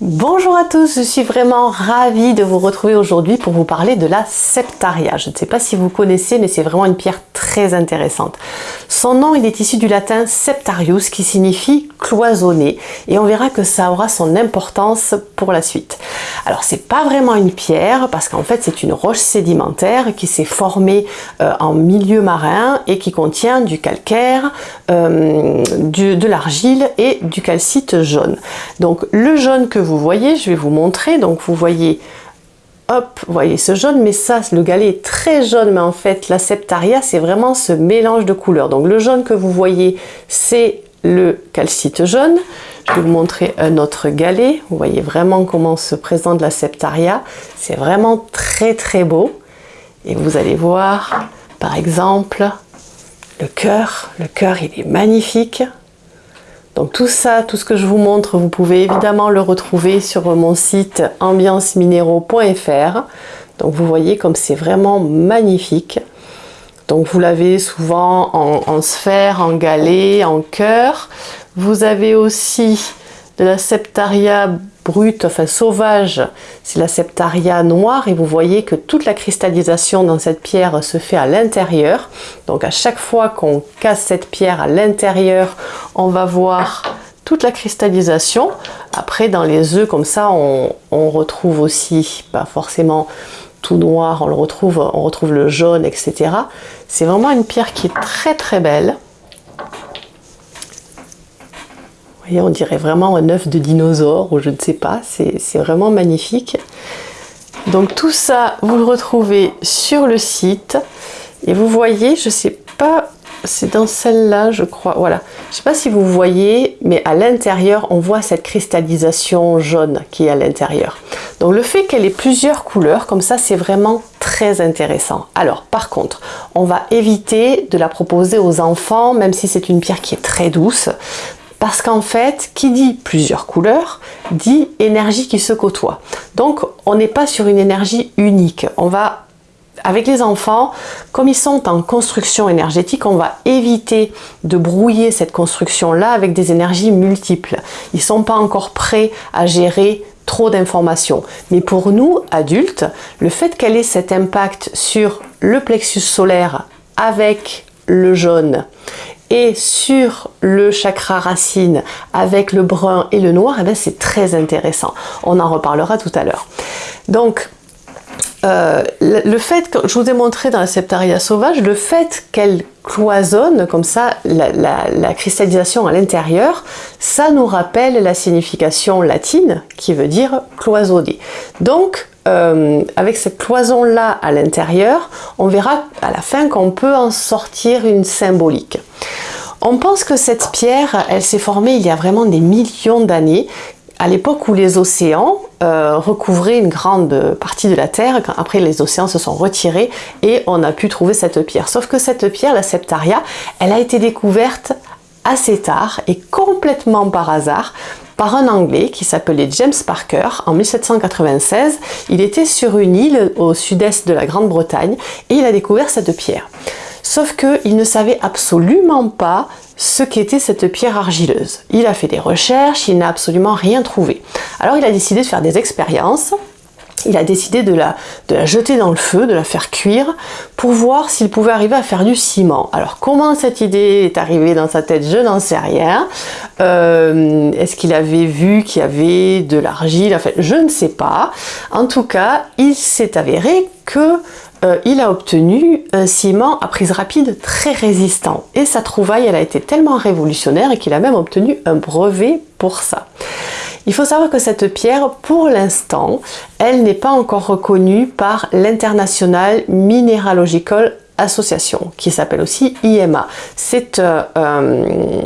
Bonjour à tous, je suis vraiment ravie de vous retrouver aujourd'hui pour vous parler de la septaria. Je ne sais pas si vous connaissez, mais c'est vraiment une pierre très intéressante. Son nom, il est issu du latin septarius, qui signifie cloisonné, et on verra que ça aura son importance pour la suite. Alors, c'est pas vraiment une pierre, parce qu'en fait, c'est une roche sédimentaire qui s'est formée euh, en milieu marin et qui contient du calcaire, euh, de l'argile et du calcite jaune. Donc, le jaune que vous voyez, je vais vous montrer. Donc vous voyez, hop, vous voyez ce jaune, mais ça, le galet est très jaune, mais en fait la septaria, c'est vraiment ce mélange de couleurs. Donc le jaune que vous voyez, c'est le calcite jaune. Je vais vous montrer un autre galet. Vous voyez vraiment comment se présente la septaria. C'est vraiment très très beau. Et vous allez voir, par exemple, le cœur. Le cœur, il est magnifique. Donc tout ça, tout ce que je vous montre, vous pouvez évidemment le retrouver sur mon site ambiancemineraux.fr. Donc vous voyez comme c'est vraiment magnifique. Donc vous l'avez souvent en, sphère, en galet, en cœur. Vous avez aussi de la septaria brute, enfin sauvage, c'est la septaria noire et vous voyez que toute la cristallisation dans cette pierre se fait à l'intérieur. Donc à chaque fois qu'on casse cette pierre à l'intérieur, on va voir toute la cristallisation. Après dans les œufs comme ça, on retrouve aussi, pas forcément tout noir, on le retrouve, on retrouve le jaune, etc. C'est vraiment une pierre qui est très très belle. on dirait vraiment un œuf de dinosaure ou je ne sais pas, c'est vraiment magnifique. Donc tout ça, vous le retrouvez sur le site. Et vous voyez, je ne sais pas, c'est dans celle-là, je crois, voilà. Je ne sais pas si vous voyez, mais à l'intérieur, on voit cette cristallisation jaune qui est à l'intérieur. Donc le fait qu'elle ait plusieurs couleurs, comme ça, c'est vraiment très intéressant. Alors, par contre, on va éviter de la proposer aux enfants, même si c'est une pierre qui est très douce, parce qu'en fait, qui dit plusieurs couleurs, dit énergie qui se côtoie. Donc, on n'est pas sur une énergie unique. On va, avec les enfants, comme ils sont en construction énergétique, on va éviter de brouiller cette construction-là avec des énergies multiples. Ils ne sont pas encore prêts à gérer trop d'informations. Mais pour nous, adultes, le fait qu'elle ait cet impact sur le plexus solaire avec le jaune et sur le chakra racine avec le brun et le noir, eh ben, c'est très intéressant. On en reparlera tout à l'heure. Donc, euh, le fait que je vous ai montré dans la septaria sauvage, le fait qu'elle cloisonne comme ça la, cristallisation à l'intérieur, ça nous rappelle la signification latine qui veut dire cloisonner. Donc euh, avec cette cloison là à l'intérieur, on verra à la fin qu'on peut en sortir une symbolique. On pense que cette pierre, elle s'est formée il y a vraiment des millions d'années à l'époque où les océans euh, recouvraient une grande partie de la Terre, après les océans se sont retirés et on a pu trouver cette pierre. Sauf que cette pierre, la Septaria, elle a été découverte assez tard et complètement par hasard par un Anglais qui s'appelait James Parker en 1796. Il était sur une île au sud-est de la Grande-Bretagne et il a découvert cette pierre. Sauf qu'il ne savait absolument pas ce qu'était cette pierre argileuse. Il a fait des recherches, il n'a absolument rien trouvé. Alors il a décidé de faire des expériences il a décidé de la, de la, jeter dans le feu, de la faire cuire, pour voir s'il pouvait arriver à faire du ciment. Alors comment cette idée est arrivée dans sa tête, je n'en sais rien. Euh, est-ce qu'il avait vu qu'il y avait de l'argile? En fait, je ne sais pas. En tout cas, il s'est avéré que euh, il a obtenu un ciment à prise rapide très résistant. Et sa trouvaille, elle a été tellement révolutionnaire qu'il a même obtenu un brevet pour ça. Il faut savoir que cette pierre, pour l'instant, elle n'est pas encore reconnue par l'International Mineralogical association qui s'appelle aussi IMA. C'est euh, euh,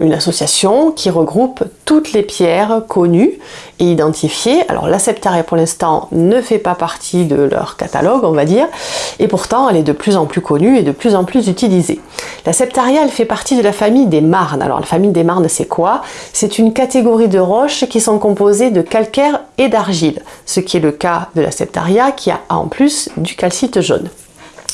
une association qui regroupe toutes les pierres connues et identifiées. Alors la septaria pour l'instant ne fait pas partie de leur catalogue on va dire et pourtant elle est de plus en plus connue et de plus en plus utilisée. La septaria elle fait partie de la famille des marnes. Alors la famille des marnes c'est quoi? C'est une catégorie de roches qui sont composées de calcaire et d'argile, ce qui est le cas de la septaria qui a en plus du calcite jaune.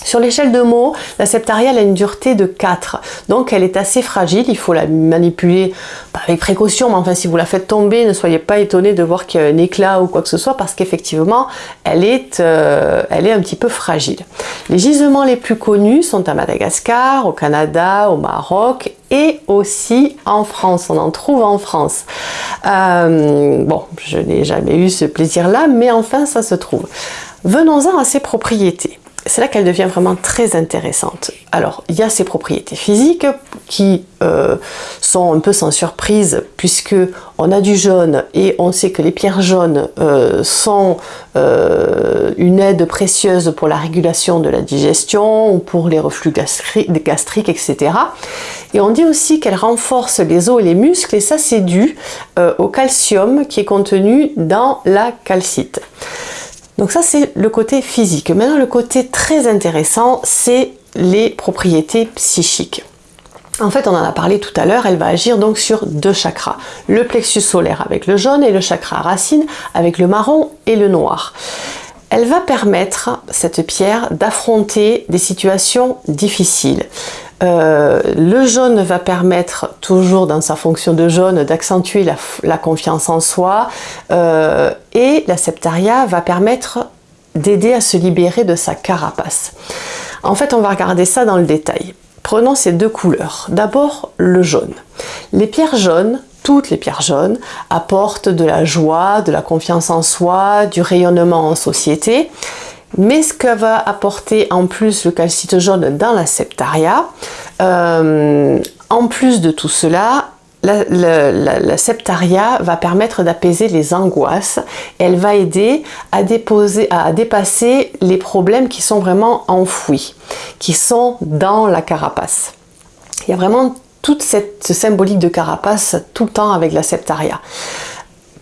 Sur l'échelle de mots, la septaria a une dureté de 4, donc elle est assez fragile, il faut la manipuler avec précaution, mais enfin si vous la faites tomber, ne soyez pas étonné de voir qu'il y a un éclat ou quoi que ce soit, parce qu'effectivement, elle, est, euh, un petit peu fragile. Les gisements les plus connus sont à Madagascar, au Canada, au Maroc et aussi en France, on en trouve en France. Euh, bon, je n'ai jamais eu ce plaisir-là, mais enfin ça se trouve. Venons-en à ses propriétés c'est là qu'elle devient vraiment très intéressante. Alors, il y a ses propriétés physiques qui euh, sont un peu sans surprise puisque on a du jaune et on sait que les pierres jaunes euh, sont euh, une aide précieuse pour la régulation de la digestion ou pour les reflux gastriques, etc. Et on dit aussi qu'elle renforce les os et les muscles et ça c'est dû au calcium qui est contenu dans la calcite. Donc ça c'est le côté physique. Maintenant le côté très intéressant c'est les propriétés psychiques. En fait, on en a parlé tout à l'heure, elle va agir donc sur deux chakras. Le plexus solaire avec le jaune et le chakra racine avec le marron et le noir. Elle va permettre, cette pierre, d'affronter des situations difficiles. Euh, le jaune va permettre, toujours dans sa fonction de jaune, d'accentuer la, confiance en soi euh, et la septaria va permettre d'aider à se libérer de sa carapace. En fait, on va regarder ça dans le détail. Prenons ces deux couleurs. D'abord, le jaune. Les pierres jaunes, toutes les pierres jaunes, apportent de la joie, de la confiance en soi, du rayonnement en société. Mais ce que va apporter en plus le calcite jaune dans la septaria, euh, en plus de tout cela, la, septaria va permettre d'apaiser les angoisses. Elle va aider à, déposer, à dépasser les problèmes qui sont vraiment enfouis, qui sont dans la carapace. Il y a vraiment toute cette symbolique de carapace tout le temps avec la septaria.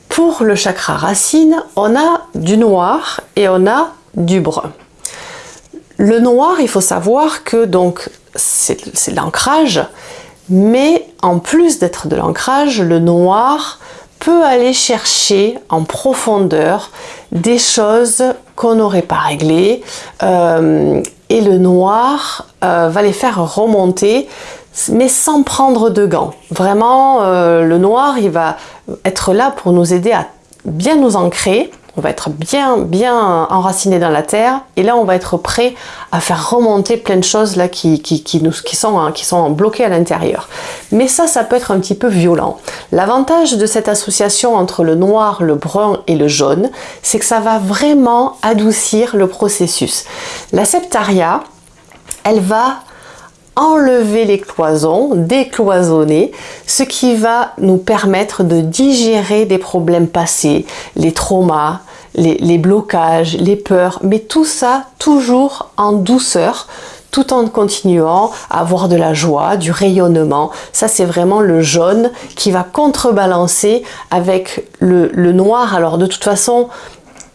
Pour le chakra racine, on a du noir et on a du brun. Le noir, il faut savoir que donc c'est l'ancrage, mais en plus d'être de l'ancrage, le noir peut aller chercher en profondeur des choses qu'on n'aurait pas réglées euh, et le noir euh, va les faire remonter mais sans prendre de gants. Vraiment, euh, le noir, il va être là pour nous aider à bien nous ancrer on va être bien bien enraciné dans la terre et là on va être prêt à faire remonter plein de choses là qui, nous, sont, hein, qui sont bloquées à l'intérieur. Mais ça, ça peut être un petit peu violent. L'avantage de cette association entre le noir, le brun et le jaune, c'est que ça va vraiment adoucir le processus. La septaria, elle va enlever les cloisons, décloisonner, ce qui va nous permettre de digérer des problèmes passés, les traumas, les, blocages, les peurs, mais tout ça toujours en douceur, tout en continuant à avoir de la joie, du rayonnement. Ça, c'est vraiment le jaune qui va contrebalancer avec le, noir. Alors, de toute façon,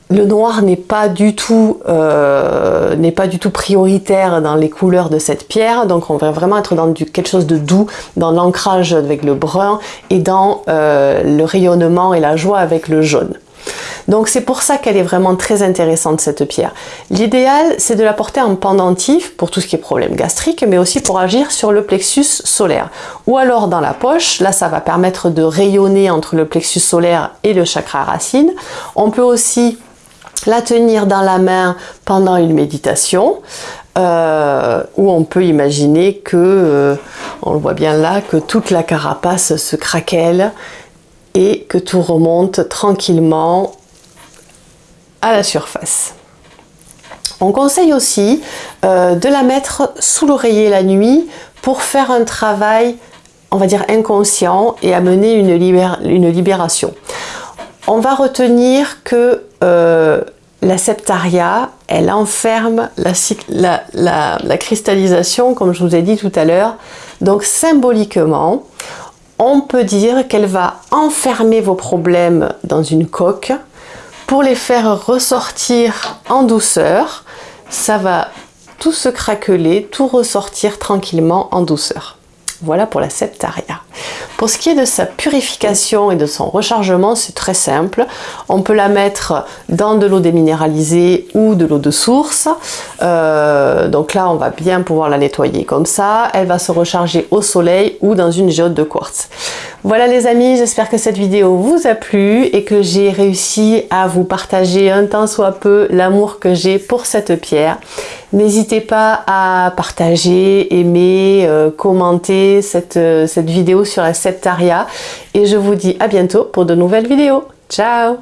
le noir n'est pas du tout euh, n'est pas du tout prioritaire dans les couleurs de cette pierre donc on va vraiment être dans quelque chose de doux dans l'ancrage avec le brun et dans euh, le rayonnement et la joie avec le jaune donc c'est pour ça qu'elle est vraiment très intéressante cette pierre. L'idéal c'est de la porter en pendentif pour tout ce qui est problème gastrique mais aussi pour agir sur le plexus solaire. Ou alors dans la poche, là ça va permettre de rayonner entre le plexus solaire et le chakra racine. On peut aussi la tenir dans la main pendant une méditation, euh, où on peut imaginer que, euh, on le voit bien là, que toute la carapace se craquelle et que tout remonte tranquillement à la surface. On conseille aussi euh, de la mettre sous l'oreiller la nuit pour faire un travail, on va dire inconscient et amener une, une libération. On va retenir que la septaria, elle enferme la, cristallisation, comme je vous ai dit tout à l'heure. Donc symboliquement, on peut dire qu'elle va enfermer vos problèmes dans une coque pour les faire ressortir en douceur. Ça va tout se craqueler, tout ressortir tranquillement en douceur. Voilà pour la Septaria. Pour ce qui est de sa purification et de son rechargement, c'est très simple. On peut la mettre dans de l'eau déminéralisée ou de l'eau de source. Euh, donc là, on va bien pouvoir la nettoyer comme ça. Elle va se recharger au soleil ou dans une géode de quartz. Voilà les amis, j'espère que cette vidéo vous a plu et que j'ai réussi à vous partager un tant soit peu l'amour que j'ai pour cette pierre. N'hésitez pas à partager, aimer, euh, commenter cette, euh, cette vidéo sur la Septaria et je vous dis à bientôt pour de nouvelles vidéos. Ciao